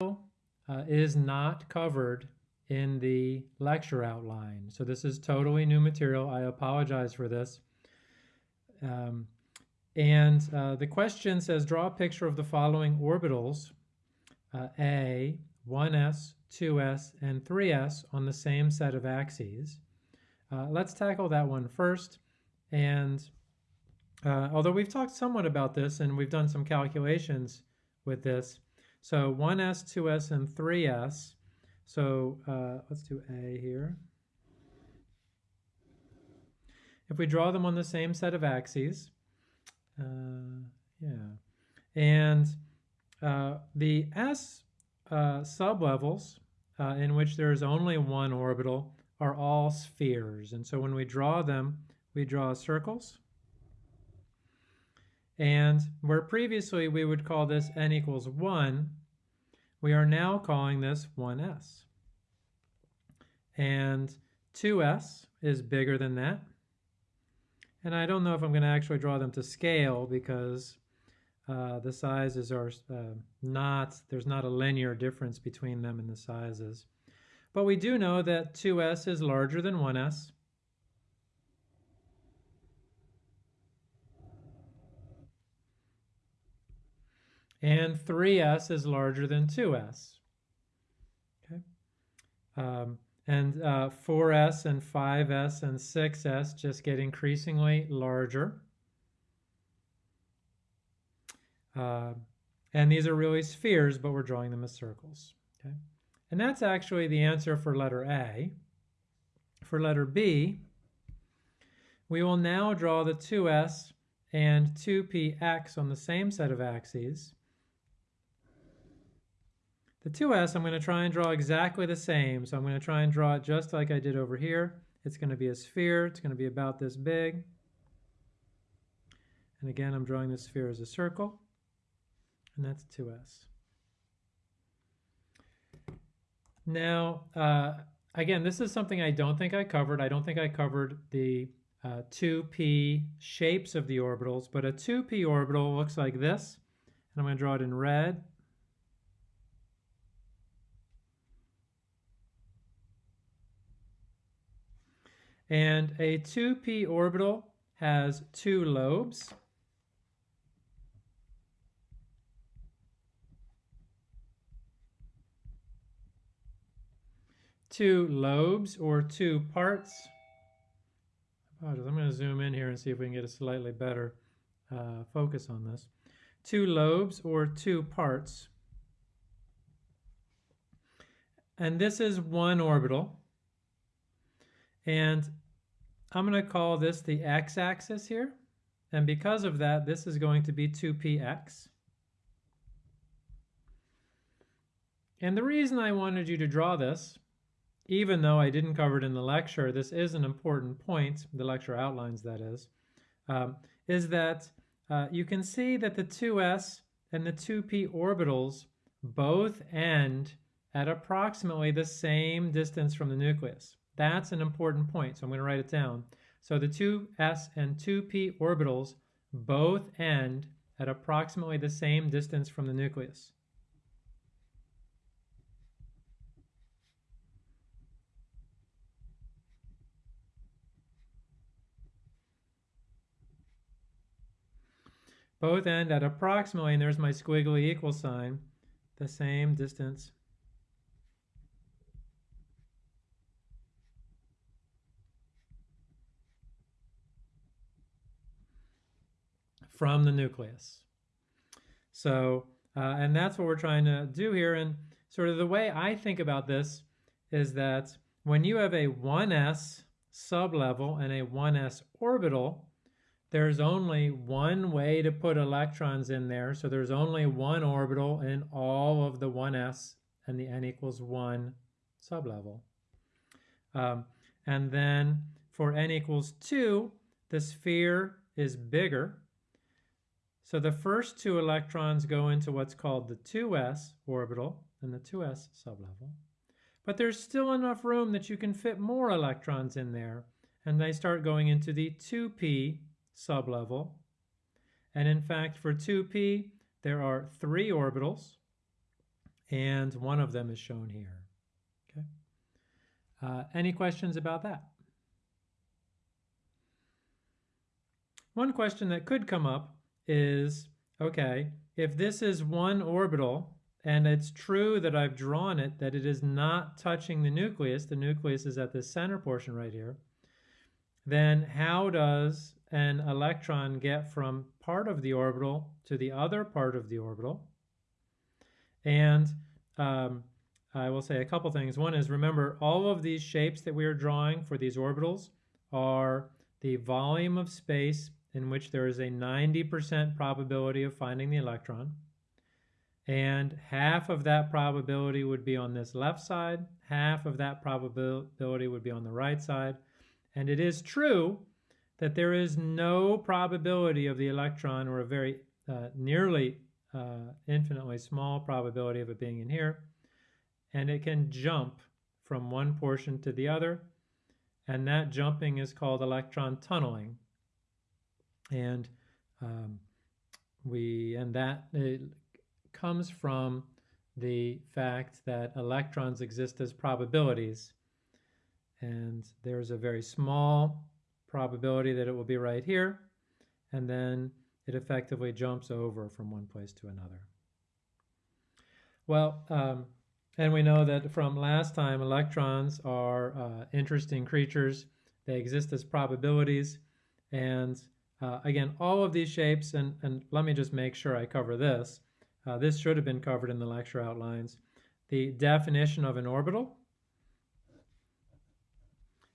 uh, is not covered in the lecture outline. So this is totally new material. I apologize for this. Um, and uh, the question says, draw a picture of the following orbitals, uh, A, 1s, 2s, and 3s on the same set of axes. Uh, let's tackle that one first. And uh, although we've talked somewhat about this and we've done some calculations with this, so 1s, 2s, and 3s. So uh, let's do A here. If we draw them on the same set of axes, uh, yeah, and uh, the S uh, sublevels uh, in which there is only one orbital are all spheres. And so when we draw them, we draw circles. And where previously we would call this n equals 1, we are now calling this 1s. And 2s is bigger than that. And I don't know if I'm going to actually draw them to scale because uh, the sizes are uh, not, there's not a linear difference between them in the sizes. But we do know that 2s is larger than 1s. And 3s is larger than 2s. Okay, um, and uh, 4s and 5s and 6s just get increasingly larger. Uh, and these are really spheres, but we're drawing them as circles. Okay, and that's actually the answer for letter A. For letter B, we will now draw the 2s and 2px on the same set of axes the 2s, I'm going to try and draw exactly the same. So I'm going to try and draw it just like I did over here. It's going to be a sphere. It's going to be about this big. And again, I'm drawing the sphere as a circle. And that's 2s. Now, uh, again, this is something I don't think I covered. I don't think I covered the uh, 2p shapes of the orbitals, but a 2p orbital looks like this. And I'm going to draw it in red. And a 2p orbital has two lobes. Two lobes or two parts. I'm going to zoom in here and see if we can get a slightly better uh, focus on this. Two lobes or two parts. And this is one orbital. And I'm going to call this the x-axis here. And because of that, this is going to be 2px. And the reason I wanted you to draw this, even though I didn't cover it in the lecture, this is an important point, the lecture outlines that is, um, is that uh, you can see that the 2s and the 2p orbitals both end at approximately the same distance from the nucleus. That's an important point, so I'm going to write it down. So the 2s and 2p orbitals both end at approximately the same distance from the nucleus. Both end at approximately, and there's my squiggly equal sign, the same distance from the nucleus. So, uh, and that's what we're trying to do here. And sort of the way I think about this is that when you have a 1s sublevel and a 1s orbital, there's only one way to put electrons in there. So there's only one orbital in all of the 1s and the n equals 1 sublevel. Um, and then for n equals 2, the sphere is bigger so the first two electrons go into what's called the 2s orbital and the 2s sublevel. But there's still enough room that you can fit more electrons in there, and they start going into the 2p sublevel. And in fact, for 2p, there are three orbitals, and one of them is shown here. Okay. Uh, any questions about that? One question that could come up is, okay, if this is one orbital and it's true that I've drawn it, that it is not touching the nucleus, the nucleus is at the center portion right here, then how does an electron get from part of the orbital to the other part of the orbital? And um, I will say a couple things. One is remember all of these shapes that we are drawing for these orbitals are the volume of space in which there is a 90% probability of finding the electron. And half of that probability would be on this left side, half of that probability would be on the right side. And it is true that there is no probability of the electron, or a very uh, nearly uh, infinitely small probability of it being in here. And it can jump from one portion to the other. And that jumping is called electron tunneling and um, we and that comes from the fact that electrons exist as probabilities and there's a very small probability that it will be right here and then it effectively jumps over from one place to another. Well, um, and we know that from last time, electrons are uh, interesting creatures. They exist as probabilities, and uh, again, all of these shapes, and, and let me just make sure I cover this. Uh, this should have been covered in the lecture outlines. The definition of an orbital.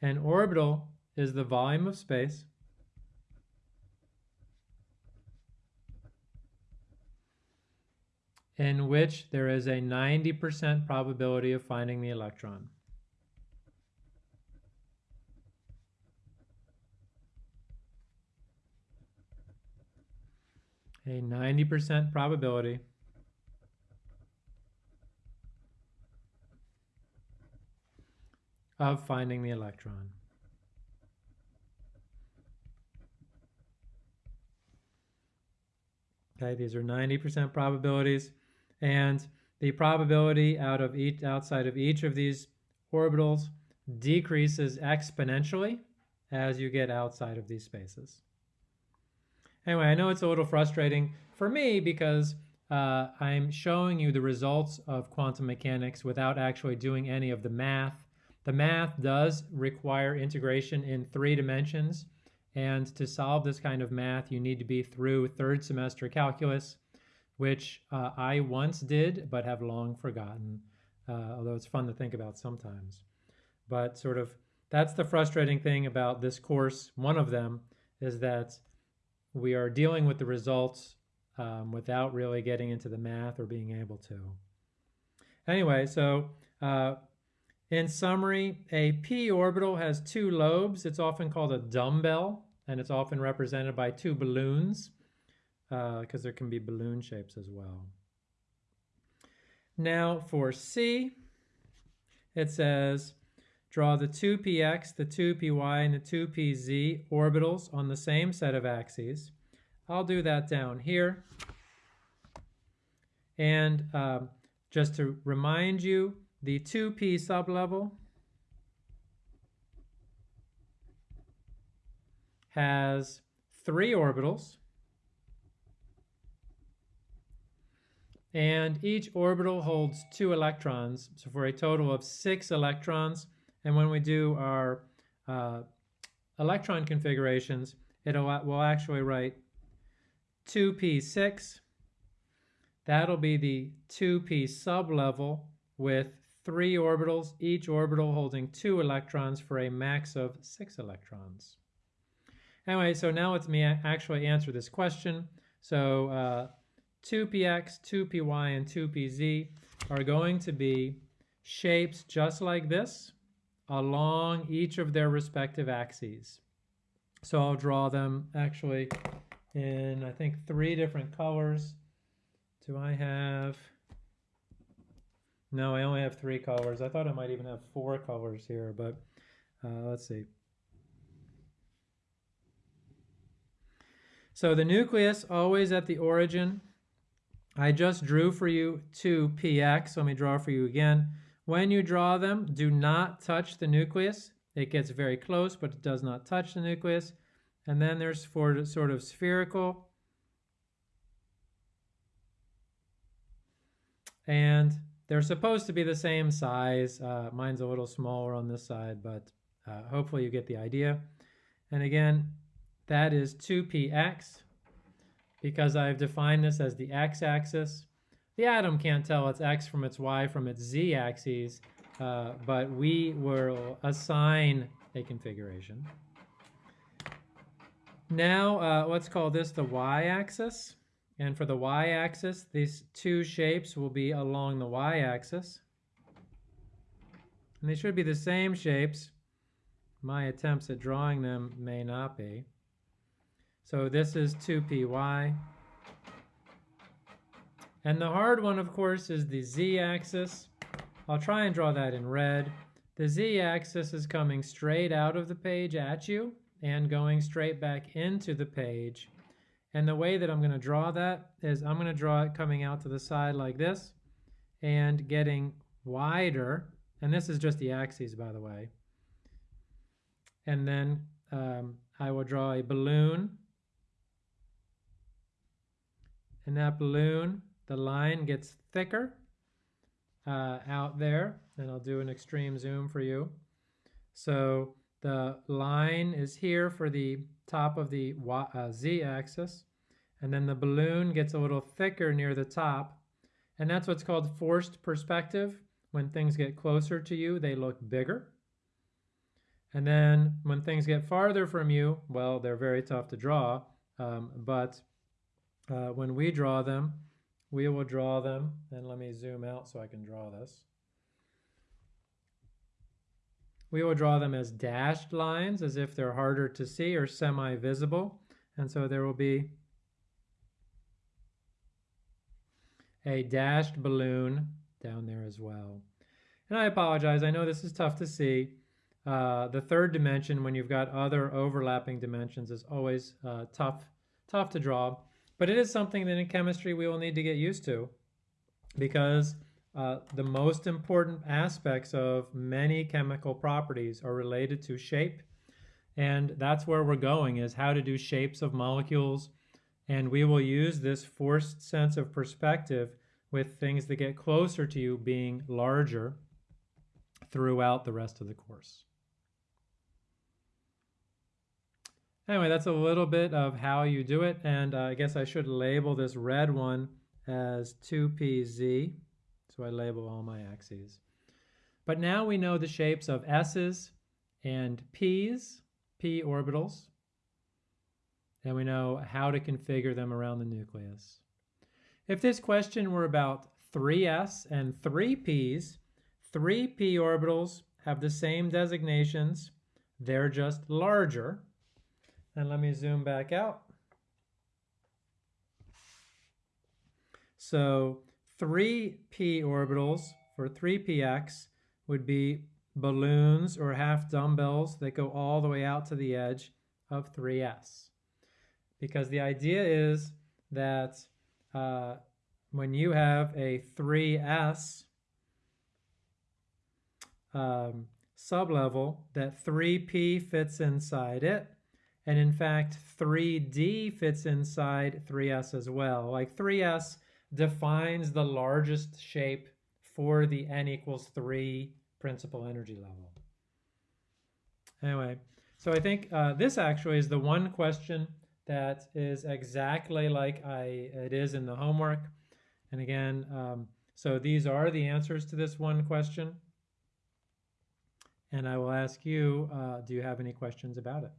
An orbital is the volume of space in which there is a 90% probability of finding the electron. A 90% probability of finding the electron. Okay, these are 90% probabilities, and the probability out of each outside of each of these orbitals decreases exponentially as you get outside of these spaces. Anyway, I know it's a little frustrating for me because uh, I'm showing you the results of quantum mechanics without actually doing any of the math. The math does require integration in three dimensions. And to solve this kind of math, you need to be through third semester calculus, which uh, I once did but have long forgotten, uh, although it's fun to think about sometimes. But sort of that's the frustrating thing about this course. One of them is that we are dealing with the results um, without really getting into the math or being able to. Anyway, so uh, in summary, a p orbital has two lobes. It's often called a dumbbell, and it's often represented by two balloons, because uh, there can be balloon shapes as well. Now for C, it says draw the 2px, the 2py, and the 2pz orbitals on the same set of axes. I'll do that down here. And um, just to remind you, the 2p sublevel has three orbitals. And each orbital holds two electrons, so for a total of six electrons. And when we do our uh, electron configurations, it will actually write 2p6. That'll be the 2p sublevel with three orbitals, each orbital holding two electrons for a max of six electrons. Anyway, so now let me actually answer this question. So uh, 2px, 2py, and 2pz are going to be shapes just like this along each of their respective axes. So I'll draw them actually in, I think, three different colors. Do I have... No, I only have three colors. I thought I might even have four colors here, but uh, let's see. So the nucleus always at the origin I just drew for you two px. Let me draw for you again. When you draw them, do not touch the nucleus. It gets very close, but it does not touch the nucleus. And then there's for sort of spherical. And they're supposed to be the same size. Uh, mine's a little smaller on this side, but uh, hopefully you get the idea. And again, that is 2px because I've defined this as the x-axis. The atom can't tell its x from its y from its z axes, uh, but we will assign a configuration. Now, uh, let's call this the y-axis. And for the y-axis, these two shapes will be along the y-axis. And they should be the same shapes. My attempts at drawing them may not be. So this is 2py. And the hard one, of course, is the z-axis. I'll try and draw that in red. The z-axis is coming straight out of the page at you and going straight back into the page. And the way that I'm going to draw that is I'm going to draw it coming out to the side like this and getting wider. And this is just the axes, by the way. And then um, I will draw a balloon. And that balloon, the line gets thicker uh, out there. And I'll do an extreme zoom for you. So the line is here for the top of the uh, z-axis, and then the balloon gets a little thicker near the top, and that's what's called forced perspective. When things get closer to you, they look bigger. And then when things get farther from you, well, they're very tough to draw, um, but uh, when we draw them, we will draw them, and let me zoom out so I can draw this. We will draw them as dashed lines as if they're harder to see or semi-visible. And so there will be a dashed balloon down there as well. And I apologize, I know this is tough to see. Uh, the third dimension, when you've got other overlapping dimensions, is always uh, tough, tough to draw. But it is something that in chemistry we will need to get used to because uh, the most important aspects of many chemical properties are related to shape. And that's where we're going is how to do shapes of molecules. And we will use this forced sense of perspective with things that get closer to you being larger throughout the rest of the course. Anyway, that's a little bit of how you do it. And uh, I guess I should label this red one as 2pz. So I label all my axes. But now we know the shapes of S's and P's, P orbitals, and we know how to configure them around the nucleus. If this question were about 3s and 3p's, 3p orbitals have the same designations, they're just larger. And let me zoom back out. So 3p orbitals for 3px would be balloons or half dumbbells that go all the way out to the edge of 3s. Because the idea is that uh, when you have a 3s um, sublevel, that 3p fits inside it. And in fact, 3d fits inside 3s as well. Like 3s defines the largest shape for the n equals 3 principal energy level. Anyway, so I think uh, this actually is the one question that is exactly like I it is in the homework. And again, um, so these are the answers to this one question. And I will ask you, uh, do you have any questions about it?